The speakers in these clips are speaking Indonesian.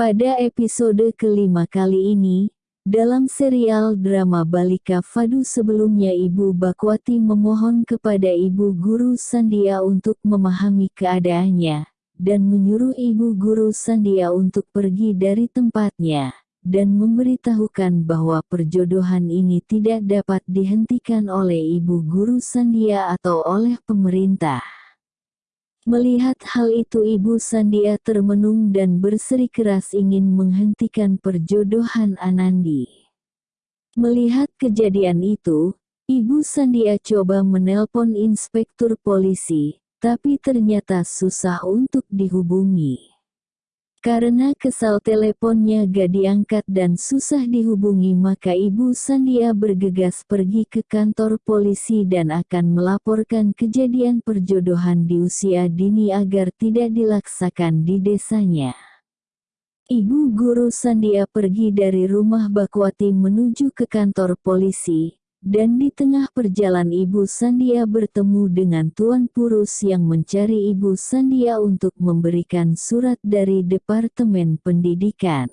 Pada episode kelima kali ini, dalam serial drama Balika Fadu sebelumnya Ibu Bakwati memohon kepada Ibu Guru Sandia untuk memahami keadaannya, dan menyuruh Ibu Guru Sandia untuk pergi dari tempatnya, dan memberitahukan bahwa perjodohan ini tidak dapat dihentikan oleh Ibu Guru Sandia atau oleh pemerintah. Melihat hal itu Ibu Sandia termenung dan berseri-keras ingin menghentikan perjodohan Anandi. Melihat kejadian itu, Ibu Sandia coba menelpon inspektur polisi, tapi ternyata susah untuk dihubungi. Karena kesal teleponnya gak diangkat dan susah dihubungi maka Ibu Sandia bergegas pergi ke kantor polisi dan akan melaporkan kejadian perjodohan di usia dini agar tidak dilaksakan di desanya. Ibu Guru Sandia pergi dari rumah Bakwati menuju ke kantor polisi, dan di tengah perjalanan Ibu Sandia bertemu dengan Tuan Purus yang mencari Ibu Sandia untuk memberikan surat dari Departemen Pendidikan.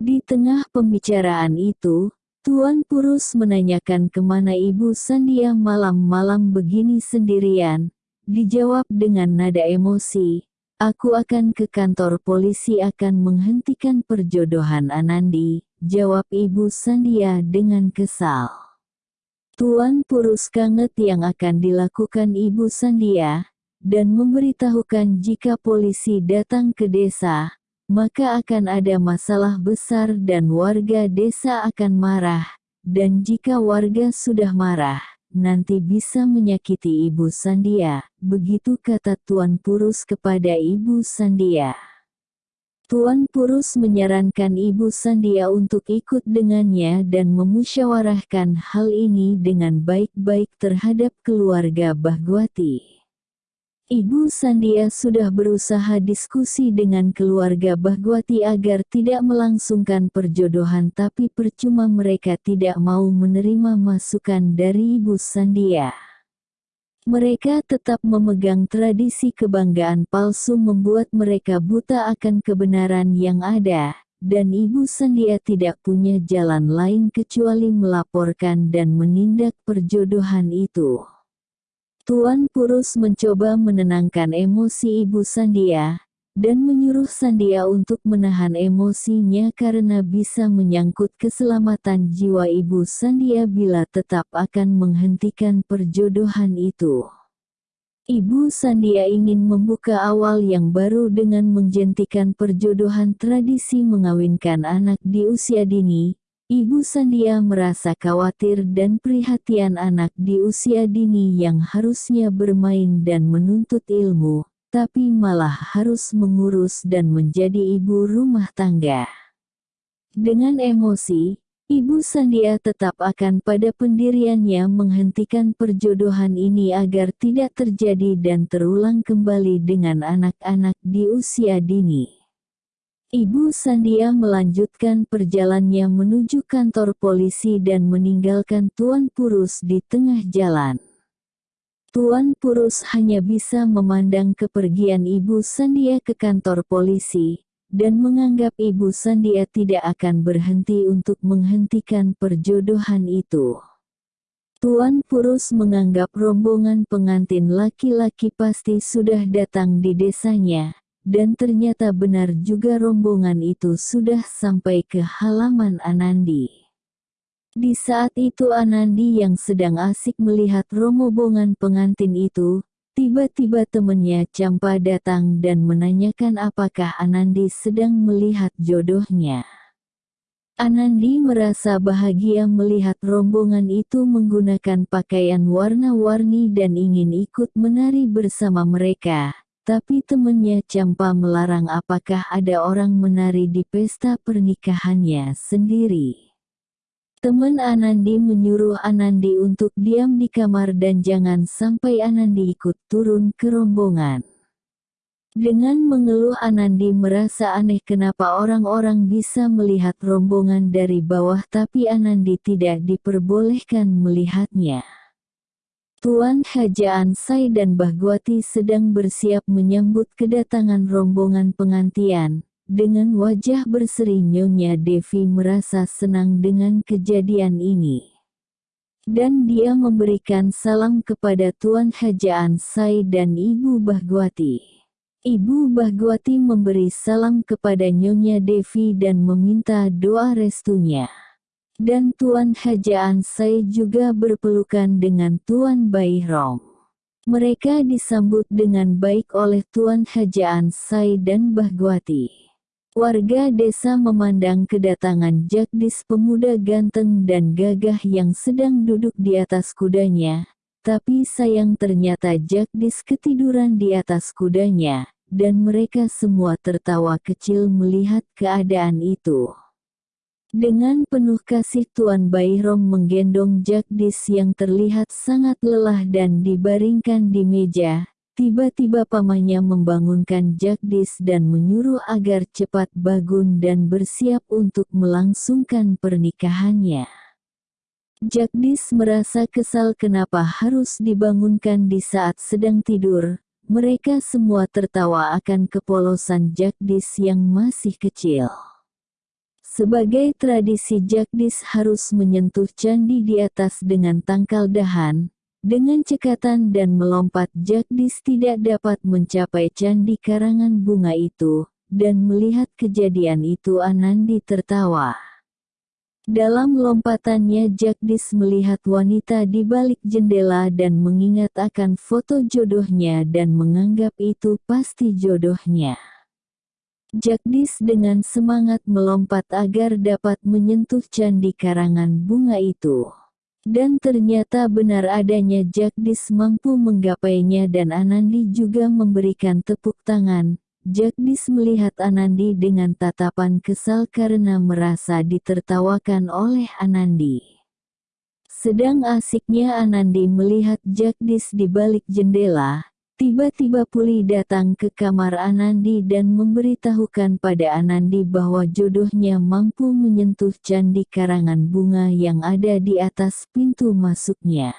Di tengah pembicaraan itu, Tuan Purus menanyakan ke mana Ibu Sandia malam-malam begini sendirian, dijawab dengan nada emosi, Aku akan ke kantor polisi akan menghentikan perjodohan Anandi, jawab Ibu Sandia dengan kesal. Tuan Purus Kanget yang akan dilakukan Ibu Sandia, dan memberitahukan jika polisi datang ke desa, maka akan ada masalah besar dan warga desa akan marah, dan jika warga sudah marah, nanti bisa menyakiti Ibu Sandia, begitu kata Tuan Purus kepada Ibu Sandia. Tuan Purus menyarankan Ibu Sandia untuk ikut dengannya dan memusyawarahkan hal ini dengan baik-baik terhadap keluarga Bahgwati. Ibu Sandia sudah berusaha diskusi dengan keluarga Bahgwati agar tidak melangsungkan perjodohan tapi percuma mereka tidak mau menerima masukan dari Ibu Sandia. Mereka tetap memegang tradisi kebanggaan palsu membuat mereka buta akan kebenaran yang ada, dan Ibu Sandia tidak punya jalan lain kecuali melaporkan dan menindak perjodohan itu. Tuan Purus mencoba menenangkan emosi Ibu Sandia, dan menyuruh Sandia untuk menahan emosinya karena bisa menyangkut keselamatan jiwa ibu Sandia bila tetap akan menghentikan perjodohan itu. Ibu Sandia ingin membuka awal yang baru dengan menjentikan perjodohan tradisi mengawinkan anak di usia dini. Ibu Sandia merasa khawatir dan perhatian anak di usia dini yang harusnya bermain dan menuntut ilmu, tapi malah harus mengurus dan menjadi ibu rumah tangga. Dengan emosi, Ibu Sandia tetap akan pada pendiriannya menghentikan perjodohan ini agar tidak terjadi dan terulang kembali dengan anak-anak di usia dini. Ibu Sandia melanjutkan perjalanannya menuju kantor polisi dan meninggalkan Tuan Purus di tengah jalan. Tuan Purus hanya bisa memandang kepergian Ibu Sandia ke kantor polisi, dan menganggap Ibu Sandia tidak akan berhenti untuk menghentikan perjodohan itu. Tuan Purus menganggap rombongan pengantin laki-laki pasti sudah datang di desanya, dan ternyata benar juga rombongan itu sudah sampai ke halaman Anandi. Di saat itu Anandi yang sedang asik melihat rombongan pengantin itu, tiba-tiba temannya Campa datang dan menanyakan apakah Anandi sedang melihat jodohnya. Anandi merasa bahagia melihat rombongan itu menggunakan pakaian warna-warni dan ingin ikut menari bersama mereka, tapi temannya Campa melarang apakah ada orang menari di pesta pernikahannya sendiri. Teman Anandi menyuruh Anandi untuk diam di kamar dan jangan sampai Anandi ikut turun ke rombongan. Dengan mengeluh Anandi merasa aneh kenapa orang-orang bisa melihat rombongan dari bawah tapi Anandi tidak diperbolehkan melihatnya. Tuan Hajaan Sai dan Bahgwati sedang bersiap menyambut kedatangan rombongan pengantian, Dengan wajah berseri Nyonya Devi merasa senang dengan kejadian ini. Dan dia memberikan salam kepada Tuan Hajaan Sai dan Ibu Bahgwati. Ibu Bahgwati memberi salam kepada Nyonya Devi dan meminta doa restunya. Dan Tuan Hajaan Sai juga berpelukan dengan Tuan Baihrom. Mereka disambut dengan baik oleh Tuan Hajaan Sai dan Bahgwati. Warga desa memandang kedatangan Jagdis pemuda ganteng dan gagah yang sedang duduk di atas kudanya, tapi sayang ternyata Jagdis ketiduran di atas kudanya, dan mereka semua tertawa kecil melihat keadaan itu. Dengan penuh kasih Tuan Bayrom menggendong Jagdis yang terlihat sangat lelah dan dibaringkan di meja. Tiba-tiba pamannya membangunkan Jagdis dan menyuruh agar cepat bangun dan bersiap untuk melangsungkan pernikahannya. Jagdis merasa kesal kenapa harus dibangunkan di saat sedang tidur. Mereka semua tertawa akan kepolosan Jagdis yang masih kecil. Sebagai tradisi Jagdis harus menyentuh candi di atas dengan tangkal dahan, dengan cekatan dan melompat Jagdis tidak dapat mencapai candi karangan bunga itu, dan melihat kejadian itu Anandi tertawa. Dalam lompatannya Jagdis melihat wanita di balik jendela dan mengingat akan foto jodohnya dan menganggap itu pasti jodohnya. Jagdis dengan semangat melompat agar dapat menyentuh candi karangan bunga itu. Dan ternyata benar adanya Jagdis mampu menggapainya dan Anandi juga memberikan tepuk tangan. Jagdis melihat Anandi dengan tatapan kesal karena merasa ditertawakan oleh Anandi. Sedang asiknya Anandi melihat Jagdis di balik jendela, Tiba-tiba Puli datang ke kamar Anandi dan memberitahukan pada Anandi bahwa jodohnya mampu menyentuh candi karangan bunga yang ada di atas pintu masuknya.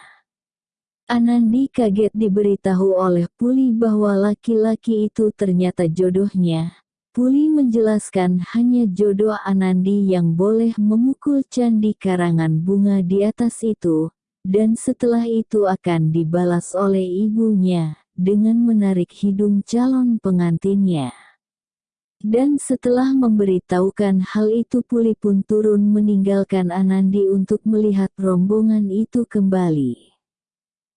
Anandi kaget diberitahu oleh Puli bahwa laki-laki itu ternyata jodohnya. Puli menjelaskan hanya jodoh Anandi yang boleh memukul candi karangan bunga di atas itu, dan setelah itu akan dibalas oleh ibunya dengan menarik hidung calon pengantinnya. Dan setelah memberitahukan hal itu Puli pun turun meninggalkan Anandi untuk melihat rombongan itu kembali.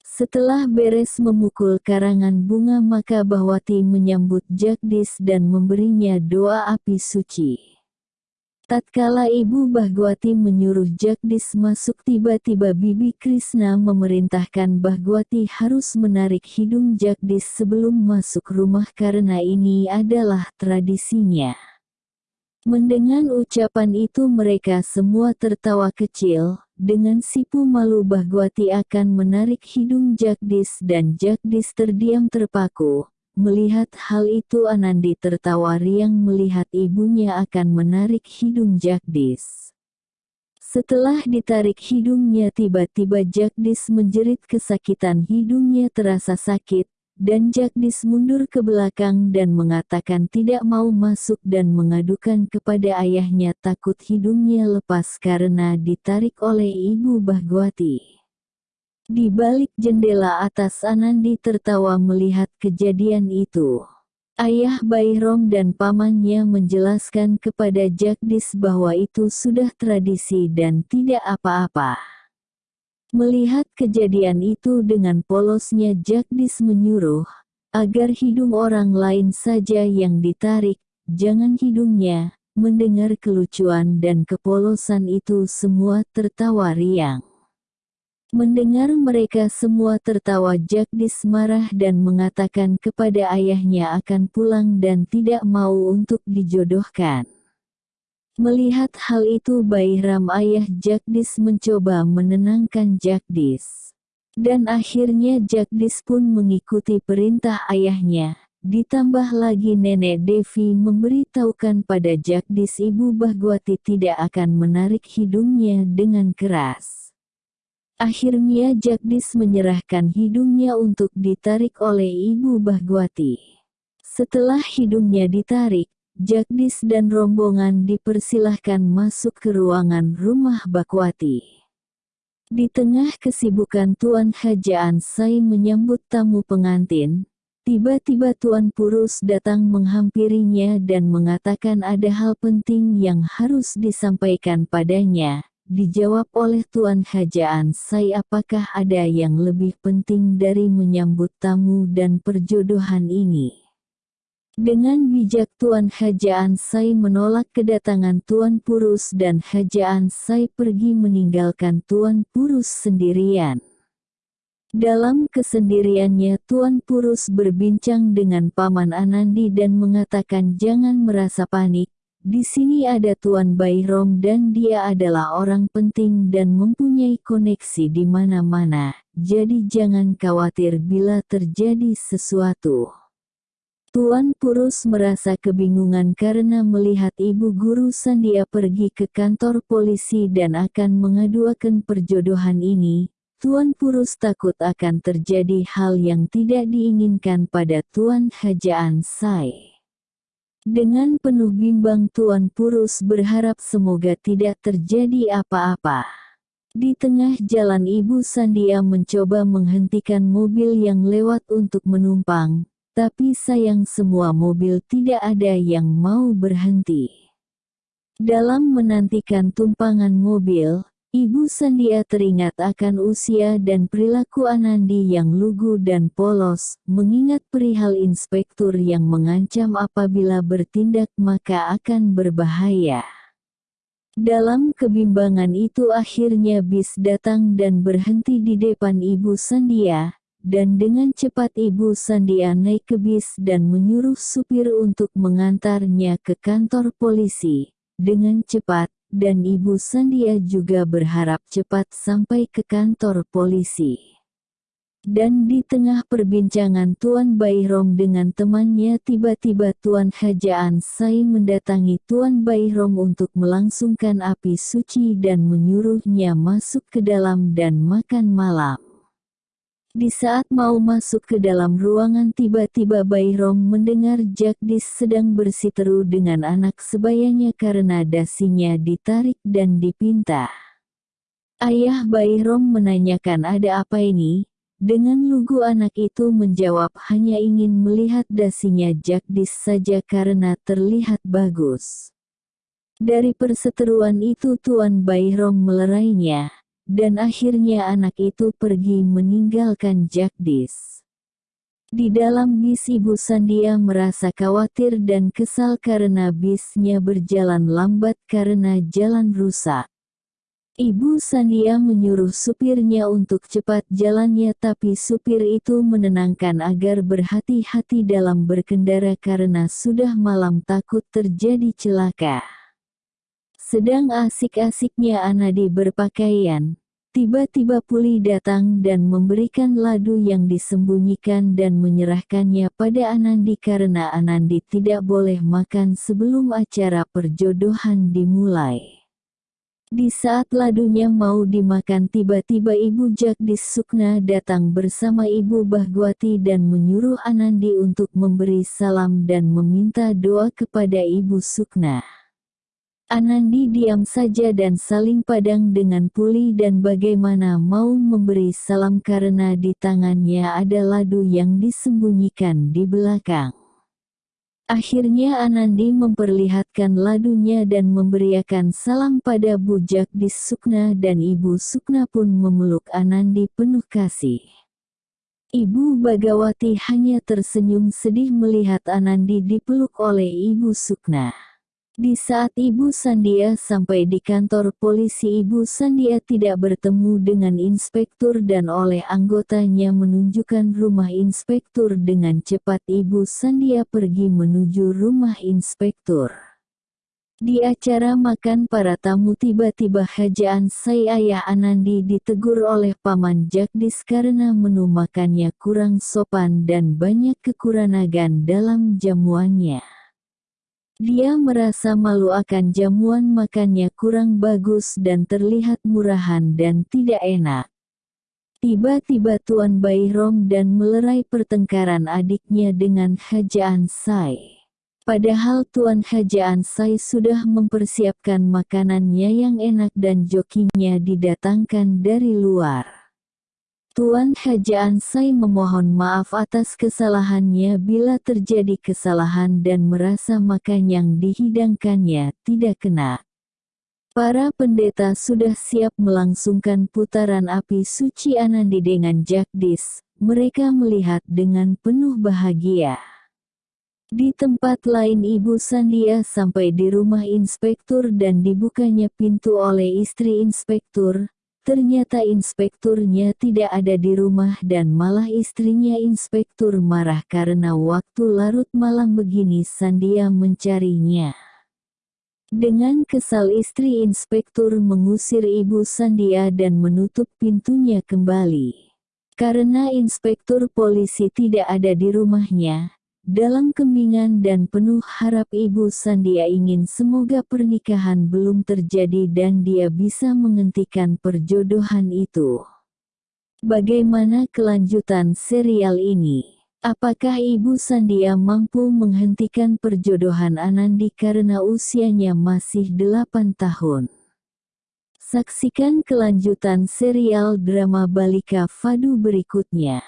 Setelah beres memukul karangan bunga maka Bahwati menyambut Jagdis dan memberinya doa api suci. Tatkala Ibu Bahgwati menyuruh Jagdis masuk tiba-tiba Bibi Krishna memerintahkan Bahgwati harus menarik hidung Jagdis sebelum masuk rumah karena ini adalah tradisinya. Mendengar ucapan itu mereka semua tertawa kecil, dengan sipu malu Bahgwati akan menarik hidung Jagdis dan Jagdis terdiam terpaku, Melihat hal itu Anandi tertawa riang melihat ibunya akan menarik hidung Jagdis. Setelah ditarik hidungnya tiba-tiba Jagdis menjerit kesakitan hidungnya terasa sakit, dan Jagdis mundur ke belakang dan mengatakan tidak mau masuk dan mengadukan kepada ayahnya takut hidungnya lepas karena ditarik oleh ibu Bahgwati. Di balik jendela atas Anandi tertawa melihat kejadian itu. Ayah Bayrom dan pamannya menjelaskan kepada Jagdis bahwa itu sudah tradisi dan tidak apa-apa. Melihat kejadian itu dengan polosnya Jagdis menyuruh, agar hidung orang lain saja yang ditarik, jangan hidungnya, mendengar kelucuan dan kepolosan itu semua tertawa riang. Mendengar mereka semua tertawa Jagdis marah dan mengatakan kepada ayahnya akan pulang dan tidak mau untuk dijodohkan. Melihat hal itu Bayram ayah Jagdis mencoba menenangkan Jagdis. Dan akhirnya Jagdis pun mengikuti perintah ayahnya. Ditambah lagi nenek Devi memberitahukan pada Jagdis ibu Bahgwati tidak akan menarik hidungnya dengan keras. Akhirnya Jagdis menyerahkan hidungnya untuk ditarik oleh Ibu Bahgwati. Setelah hidungnya ditarik, Jagdis dan rombongan dipersilahkan masuk ke ruangan rumah Bakwati. Di tengah kesibukan Tuan Hajaan Sai menyambut tamu pengantin, tiba-tiba Tuan Purus datang menghampirinya dan mengatakan ada hal penting yang harus disampaikan padanya. Dijawab oleh Tuan Hajaan Sai apakah ada yang lebih penting dari menyambut tamu dan perjodohan ini. Dengan bijak Tuan Hajaan Sai menolak kedatangan Tuan Purus dan Hajaan Sai pergi meninggalkan Tuan Purus sendirian. Dalam kesendiriannya Tuan Purus berbincang dengan Paman Anandi dan mengatakan jangan merasa panik, di sini ada Tuan Bayrom dan dia adalah orang penting dan mempunyai koneksi di mana-mana, jadi jangan khawatir bila terjadi sesuatu. Tuan Purus merasa kebingungan karena melihat ibu guru Sandia pergi ke kantor polisi dan akan mengaduakan perjodohan ini. Tuan Purus takut akan terjadi hal yang tidak diinginkan pada Tuan Hajaan Sai. Dengan penuh bimbang Tuan Purus berharap semoga tidak terjadi apa-apa. Di tengah jalan Ibu Sandia mencoba menghentikan mobil yang lewat untuk menumpang, tapi sayang semua mobil tidak ada yang mau berhenti. Dalam menantikan tumpangan mobil, Ibu Sandia teringat akan usia dan perilaku Anandi yang lugu dan polos, mengingat perihal inspektur yang mengancam apabila bertindak maka akan berbahaya. Dalam kebimbangan itu akhirnya bis datang dan berhenti di depan Ibu Sandia, dan dengan cepat Ibu Sandia naik ke bis dan menyuruh supir untuk mengantarnya ke kantor polisi. Dengan cepat, dan Ibu Sandia juga berharap cepat sampai ke kantor polisi. Dan di tengah perbincangan Tuan Bayrom dengan temannya tiba-tiba Tuan Hajaan Sai mendatangi Tuan Bayrom untuk melangsungkan api suci dan menyuruhnya masuk ke dalam dan makan malam. Di saat mau masuk ke dalam ruangan tiba-tiba Bayrom mendengar Jagdis sedang bersiteru dengan anak sebayanya karena dasinya ditarik dan dipinta. Ayah Bayrom menanyakan ada apa ini, dengan lugu anak itu menjawab hanya ingin melihat dasinya Jagdis saja karena terlihat bagus. Dari perseteruan itu Tuan Bayrom melerainya, dan akhirnya anak itu pergi meninggalkan Jagdis. Di dalam bis Ibu Sandia merasa khawatir dan kesal karena bisnya berjalan lambat karena jalan rusak. Ibu Sandia menyuruh supirnya untuk cepat jalannya tapi supir itu menenangkan agar berhati-hati dalam berkendara karena sudah malam takut terjadi celaka. Sedang asik-asiknya Anadi berpakaian, tiba-tiba Puli datang dan memberikan ladu yang disembunyikan dan menyerahkannya pada Anandi karena Anandi tidak boleh makan sebelum acara perjodohan dimulai. Di saat ladunya mau dimakan tiba-tiba Ibu Jagdis Sukna datang bersama Ibu Bahgwati dan menyuruh Anandi untuk memberi salam dan meminta doa kepada Ibu Sukna. Anandi diam saja dan saling padang dengan Puli dan bagaimana mau memberi salam karena di tangannya ada ladu yang disembunyikan di belakang. Akhirnya Anandi memperlihatkan ladunya dan memberiakan salam pada bujak di Sukna dan Ibu Sukna pun memeluk Anandi penuh kasih. Ibu Bagawati hanya tersenyum sedih melihat Anandi dipeluk oleh Ibu Sukna. Di saat Ibu Sandia sampai di kantor polisi Ibu Sandia tidak bertemu dengan inspektur dan oleh anggotanya menunjukkan rumah inspektur dengan cepat Ibu Sandia pergi menuju rumah inspektur. Di acara makan para tamu tiba-tiba Hajaan Sai Ayah Anandi ditegur oleh Paman Jagdis karena menu makannya kurang sopan dan banyak kekurangan dalam jamuannya. Dia merasa malu akan jamuan makannya kurang bagus dan terlihat murahan dan tidak enak. Tiba-tiba Tuan Bayrom dan melerai pertengkaran adiknya dengan Hajaan Sai. Padahal Tuan Haja Ansai sudah mempersiapkan makanannya yang enak dan jokinya didatangkan dari luar. Tuan Haja Ansai memohon maaf atas kesalahannya bila terjadi kesalahan dan merasa makan yang dihidangkannya tidak kena. Para pendeta sudah siap melangsungkan putaran api suci Anandi dengan Jagdis, mereka melihat dengan penuh bahagia. Di tempat lain Ibu Sandia sampai di rumah inspektur dan dibukanya pintu oleh istri inspektur. Ternyata inspekturnya tidak ada di rumah dan malah istrinya inspektur marah karena waktu larut malam begini Sandia mencarinya. Dengan kesal istri inspektur mengusir ibu Sandia dan menutup pintunya kembali. Karena inspektur polisi tidak ada di rumahnya, dalam kembingan dan penuh harap Ibu Sandia ingin semoga pernikahan belum terjadi dan dia bisa menghentikan perjodohan itu. Bagaimana kelanjutan serial ini? Apakah Ibu Sandia mampu menghentikan perjodohan Anandi karena usianya masih 8 tahun? Saksikan kelanjutan serial drama Balika Fadu berikutnya.